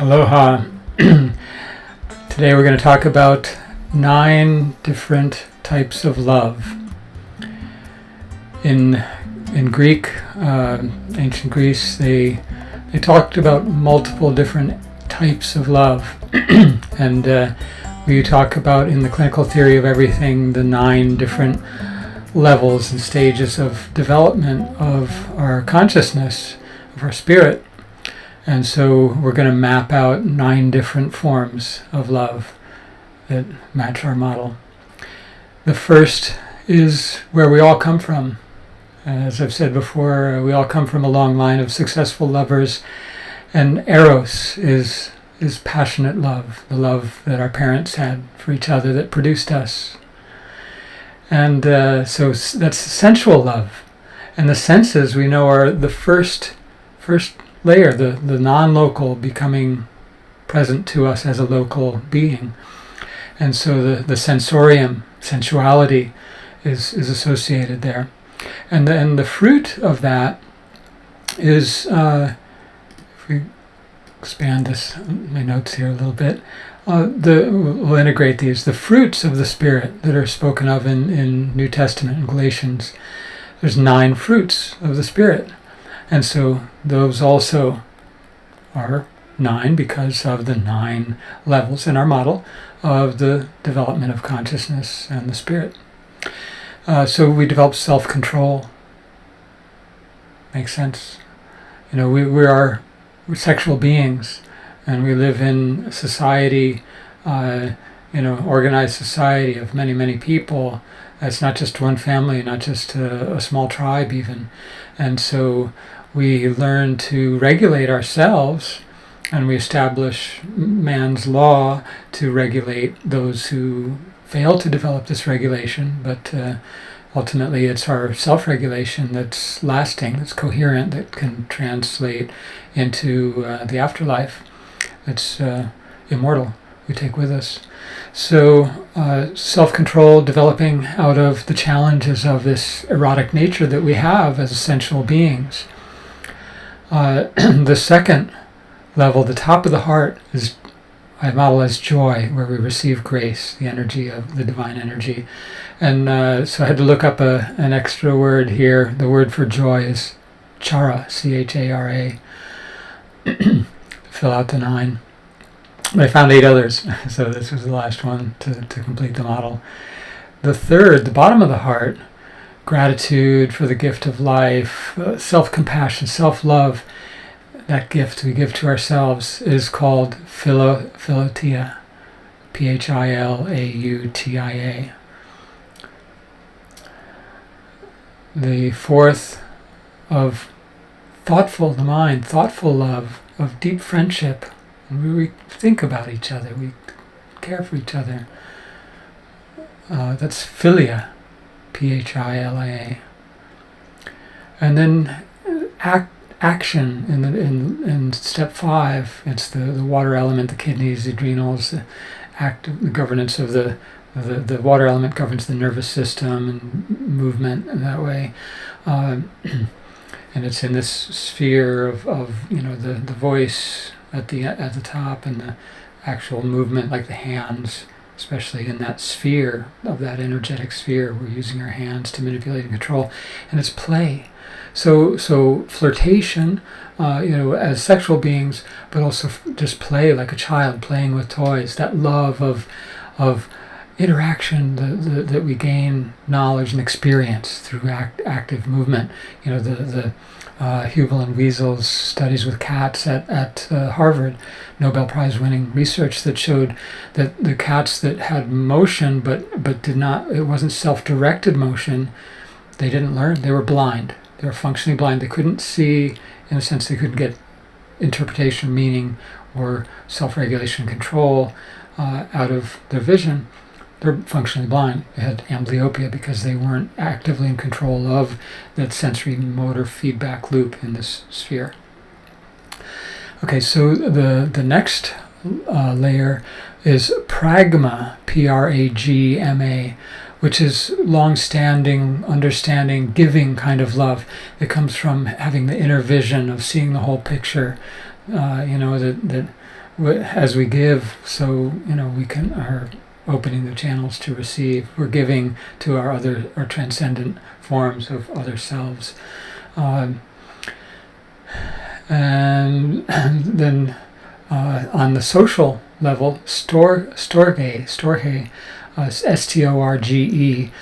Aloha. Today we're going to talk about nine different types of love. In in Greek, uh, ancient Greece, they they talked about multiple different types of love, and uh, we talk about in the clinical theory of everything the nine different levels and stages of development of our consciousness, of our spirit. And so we're going to map out nine different forms of love that match our model. The first is where we all come from. As I've said before, we all come from a long line of successful lovers, and Eros is is passionate love, the love that our parents had for each other that produced us. And uh, so that's sensual love. And the senses we know are the first first layer, the, the non-local becoming present to us as a local being. And so the, the sensorium, sensuality, is, is associated there. And then the fruit of that is, uh, if we expand this, my notes here a little bit, uh, the, we'll integrate these. The fruits of the Spirit that are spoken of in, in New Testament in Galatians, there's nine fruits of the Spirit. And so those also are nine because of the nine levels in our model of the development of consciousness and the spirit. Uh, so we develop self-control. Makes sense. You know, we, we are sexual beings and we live in society, uh, you know, organized society of many, many people. It's not just one family, not just a, a small tribe even. And so we learn to regulate ourselves and we establish man's law to regulate those who fail to develop this regulation, but uh, ultimately it's our self-regulation that's lasting, that's coherent, that can translate into uh, the afterlife, that's uh, immortal, we take with us. So uh, self-control developing out of the challenges of this erotic nature that we have as essential beings. Uh, the second level, the top of the heart, is I model as joy, where we receive grace, the energy of the divine energy. And uh, so I had to look up a, an extra word here. The word for joy is chara, C-H-A-R-A. Fill out the nine. But I found eight others, so this was the last one to, to complete the model. The third, the bottom of the heart, gratitude for the gift of life, uh, self-compassion, self-love, that gift we give to ourselves is called philo, philautia, P-H-I-L-A-U-T-I-A. The fourth of thoughtful, the mind, thoughtful love, of deep friendship. We think about each other, we care for each other. Uh, that's philia, P-H-I-L-I-A. And then act, action in, the, in, in step five, it's the, the water element, the kidneys, the adrenals, the, act, the governance of the, the, the water element governs the nervous system and movement in that way. Uh, and it's in this sphere of, of you know the, the voice at the at the top and the actual movement like the hands especially in that sphere of that energetic sphere. We're using our hands to manipulate and control, and it's play. So, so flirtation, uh, you know, as sexual beings, but also just play like a child, playing with toys. That love of, of interaction that, that we gain knowledge and experience through act, active movement. You know, the the uh, Hubel and Wiesel's studies with cats at, at uh, Harvard, Nobel Prize winning research that showed that the cats that had motion but, but did not, it wasn't self-directed motion, they didn't learn, they were blind. They were functionally blind. They couldn't see, in a sense, they couldn't get interpretation, meaning, or self-regulation control uh, out of their vision they're functionally blind. They had amblyopia because they weren't actively in control of that sensory motor feedback loop in this sphere. Okay, so the, the next uh, layer is pragma, P-R-A-G-M-A, which is long-standing, understanding, giving kind of love. It comes from having the inner vision of seeing the whole picture, uh, you know, that, that as we give, so you know we can are opening the channels to receive. We're giving to our other our transcendent forms of other selves, um, and, then uh, on the social level, stor storge storge, uh, S T O R G E,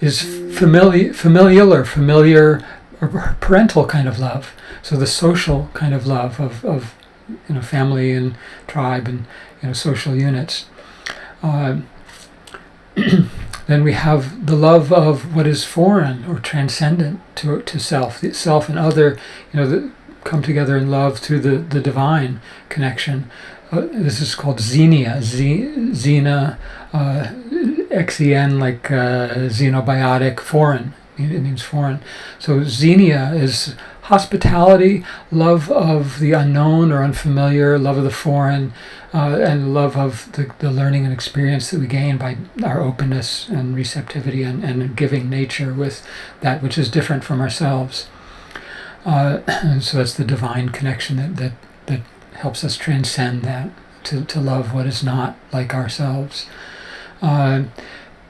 is familiar familial or familiar or parental kind of love. So the social kind of love of, of you know family and tribe and you know social units. Uh, then we have the love of what is foreign or transcendent to to self, the self and other. You know, that come together in love through the the divine connection. Uh, this is called xenia, xena, uh, xen like uh, xenobiotic, foreign. It means foreign. So xenia is hospitality, love of the unknown or unfamiliar, love of the foreign, uh, and love of the, the learning and experience that we gain by our openness and receptivity and, and giving nature with that which is different from ourselves. Uh, and so that's the divine connection that, that, that helps us transcend that, to, to love what is not like ourselves. Uh,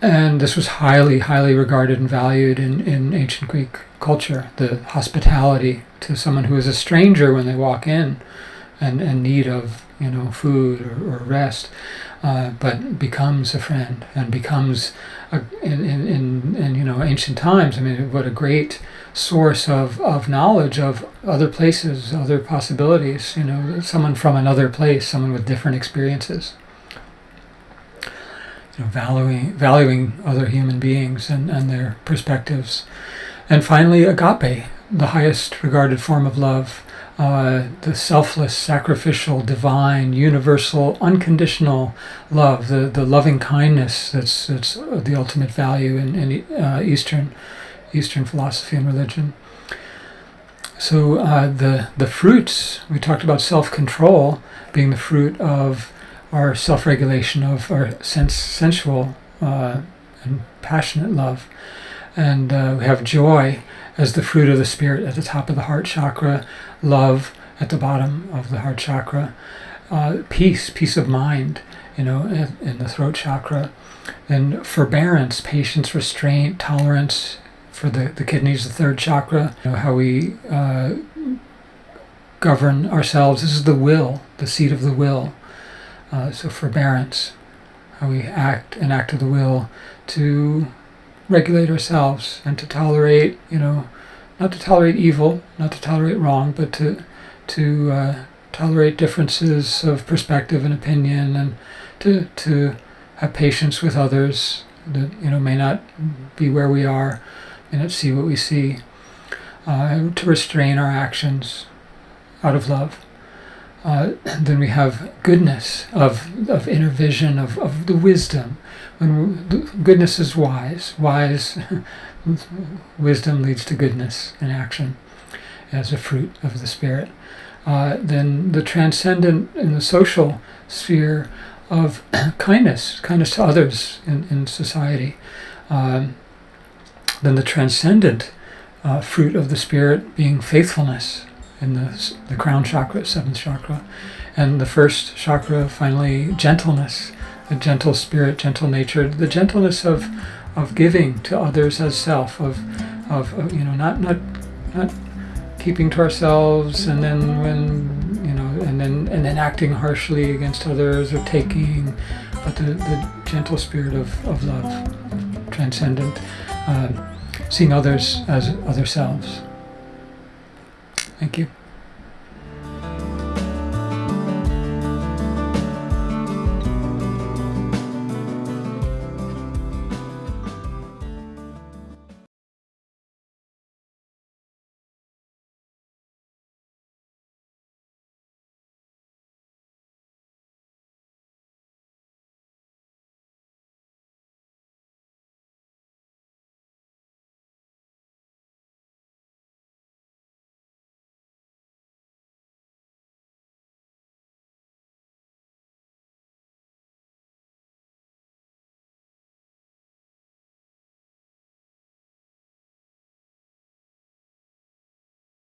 and this was highly, highly regarded and valued in, in ancient Greek culture, the hospitality to someone who is a stranger when they walk in and in need of you know food or, or rest, uh, but becomes a friend and becomes a, in, in, in, in you know ancient times. I mean, what a great source of, of knowledge of other places, other possibilities. You know, someone from another place, someone with different experiences you know, valuing valuing other human beings and, and their perspectives. And finally, agape, the highest regarded form of love, uh, the selfless, sacrificial, divine, universal, unconditional love, the, the loving kindness that's, that's the ultimate value in, in uh, Eastern, Eastern philosophy and religion. So uh, the, the fruits, we talked about self-control being the fruit of our self-regulation of our sense, sensual uh, and passionate love. And uh, we have joy as the fruit of the spirit at the top of the heart chakra, love at the bottom of the heart chakra, uh, peace, peace of mind, you know, in, in the throat chakra. and forbearance, patience, restraint, tolerance for the, the kidneys, the third chakra, you know, how we uh, govern ourselves. This is the will, the seat of the will. Uh, so forbearance, how we act an act of the will to regulate ourselves and to tolerate, you know, not to tolerate evil, not to tolerate wrong, but to to uh, tolerate differences of perspective and opinion, and to to have patience with others that you know may not be where we are, may not see what we see. Uh, to restrain our actions out of love. Uh, then we have goodness of, of inner vision, of, of the wisdom. When goodness is wise. Wise wisdom leads to goodness in action as a fruit of the Spirit. Uh, then the transcendent in the social sphere of kindness, kindness to others in, in society. Um, then the transcendent uh, fruit of the Spirit being faithfulness, in the, the crown chakra, seventh chakra. And the first chakra, finally, gentleness, a gentle spirit, gentle nature, the gentleness of, of giving to others as self, of, of, you know, not, not, not keeping to ourselves and then when, you know, and then, and then acting harshly against others or taking, but the, the gentle spirit of, of love, transcendent, uh, seeing others as other selves. Thank you.